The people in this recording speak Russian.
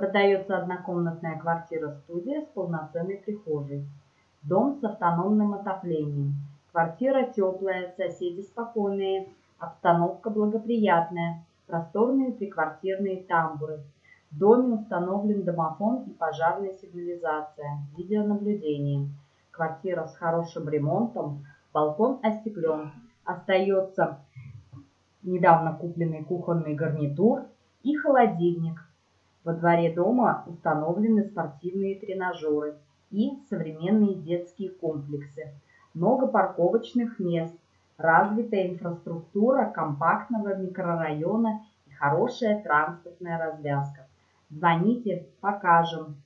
Продается однокомнатная квартира-студия с полноценной прихожей. Дом с автономным отоплением. Квартира теплая, соседи спокойные, обстановка благоприятная, просторные триквартирные тамбуры. В доме установлен домофон и пожарная сигнализация, видеонаблюдение. Квартира с хорошим ремонтом, балкон остеклен. Остается недавно купленный кухонный гарнитур и холодильник. Во дворе дома установлены спортивные тренажеры и современные детские комплексы. Много парковочных мест, развитая инфраструктура компактного микрорайона и хорошая транспортная развязка. Звоните, покажем.